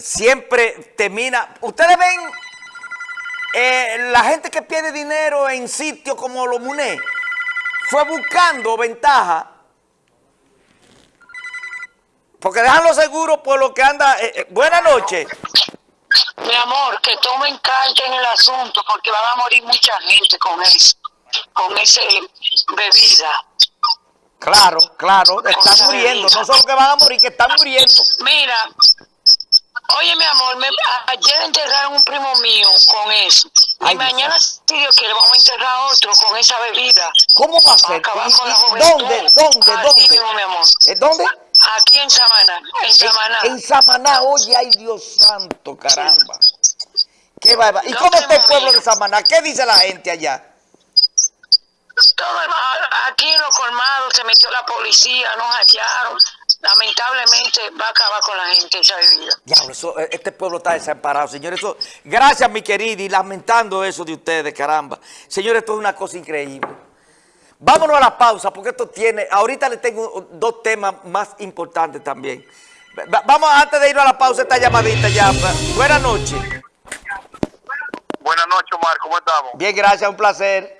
siempre termina... Ustedes ven eh, la gente que pierde dinero en sitios como los MUNE, fue buscando ventaja porque dejan los seguros por lo que anda... Eh, eh, buenas noches. Mi amor, que tomen carta en el asunto porque van a morir mucha gente con eso, con esa bebida. Claro, claro, están muriendo, no solo que van a morir, que están muriendo. Mira, oye mi amor, ayer enterraron un primo mío con eso. y mañana, si Dios quiere, vamos a enterrar otro con esa bebida. ¿Cómo va a ser? ¿Dónde? ¿Dónde? ¿Dónde? Mismo, mi amor. ¿Dónde? Aquí en Samaná, en Samaná. En, Samaná, oye, ay Dios santo, caramba. Qué ¿Y cómo está el pueblo de Samaná? ¿Qué dice la gente allá? Todo, aquí en los colmados se metió la policía, nos hallaron. Lamentablemente va a acabar con la gente esa bebida. Diablo, eso, eh, este pueblo está desamparado, señores. gracias, mi querida, y lamentando eso de ustedes, caramba. Señores, esto es una cosa increíble. Vámonos a la pausa, porque esto tiene... Ahorita le tengo dos temas más importantes también. Vamos, antes de ir a la pausa, esta llamadita ya. Buenas noches. Buenas noches, Omar. ¿Cómo estamos? Bien, gracias. Un placer.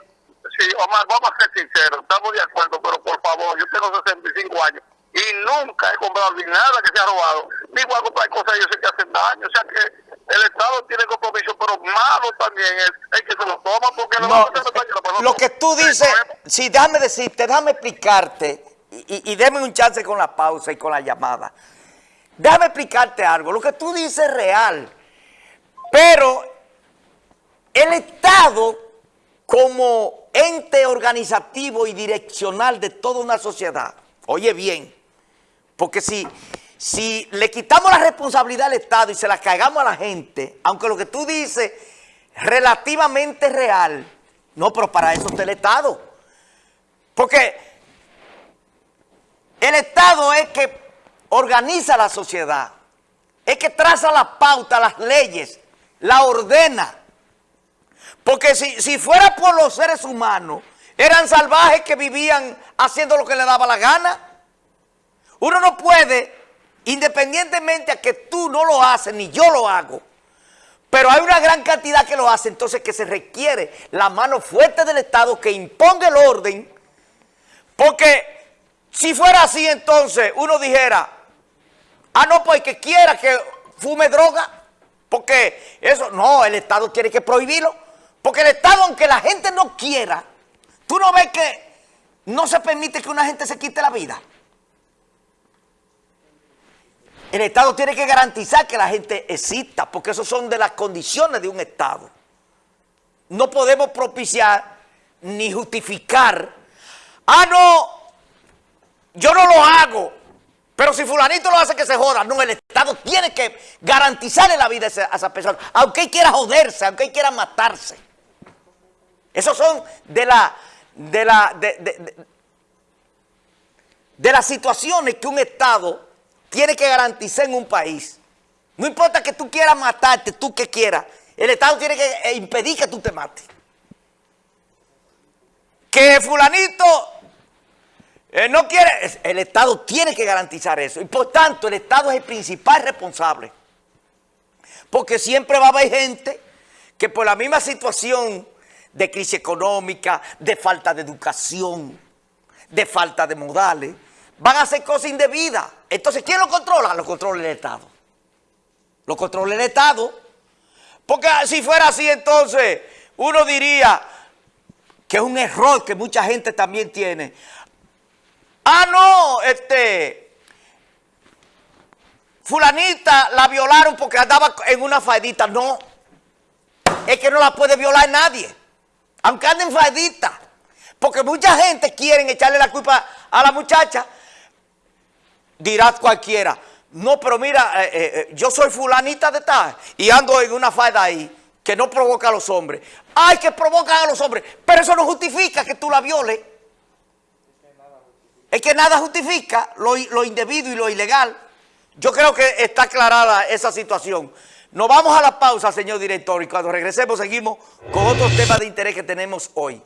Sí, Omar, vamos a ser sinceros. Estamos de acuerdo, pero por favor, yo tengo 65 años y nunca he comprado ni nada que se ha robado. Ni voy a comprar cosas yo sé que hacen daño. O sea que el Estado tiene compromiso, pero malo también es el que se lo toma porque no, daño. Lo que tú dices, sí, déjame decirte, déjame explicarte y, y, déme un chance con la pausa y con la llamada. Déjame explicarte algo. Lo que tú dices es real, pero el Estado como ente organizativo y direccional de toda una sociedad, oye bien, porque si si le quitamos la responsabilidad al Estado y se la cagamos a la gente, aunque lo que tú dices relativamente real, no, pero para eso está el Estado. Porque el Estado es que organiza la sociedad, es que traza la pauta, las leyes, la ordena. Porque si, si fuera por los seres humanos, eran salvajes que vivían haciendo lo que le daba la gana. Uno no puede Independientemente a que tú no lo haces, ni yo lo hago, pero hay una gran cantidad que lo hace, entonces que se requiere la mano fuerte del Estado que imponga el orden, porque si fuera así entonces uno dijera, ah no, pues que quiera que fume droga, porque eso, no, el Estado tiene que prohibirlo, porque el Estado, aunque la gente no quiera, tú no ves que no se permite que una gente se quite la vida. El Estado tiene que garantizar que la gente exista, porque eso son de las condiciones de un Estado. No podemos propiciar ni justificar, ah, no, yo no lo hago, pero si fulanito lo hace que se joda. No, el Estado tiene que garantizarle la vida a esa, persona, aunque él quiera joderse, aunque él quiera matarse. Esos son de la, de la, de, de las situaciones que un Estado tiene que garantizar en un país. No importa que tú quieras matarte, tú que quieras. El Estado tiene que eh, impedir que tú te mates. Que fulanito eh, no quiere, el Estado tiene que garantizar eso. Y por tanto, el Estado es el principal responsable. Porque siempre va a haber gente que por la misma situación de crisis económica, de falta de educación, de falta de modales, van a hacer cosas indebidas. Entonces, ¿quién lo controla? Lo controla el Estado. Lo controla el Estado. Porque si fuera así, entonces, uno diría que es un error que mucha gente también tiene. Ah, no, este, fulanita la violaron porque andaba en una faedita. No, es que no la puede violar nadie, aunque ande en faedita. Porque mucha gente quiere echarle la culpa a la muchacha dirá cualquiera, no, pero mira, eh, eh, eh, yo soy fulanita de tal y ando en una falda ahí que no provoca a los hombres. Ay, que provocan a los hombres, pero eso no justifica que tú la violes. Es que nada justifica lo, lo indebido y lo ilegal. Yo creo que está aclarada esa situación. Nos vamos a la pausa, señor director, y cuando regresemos seguimos con otros temas de interés que tenemos hoy.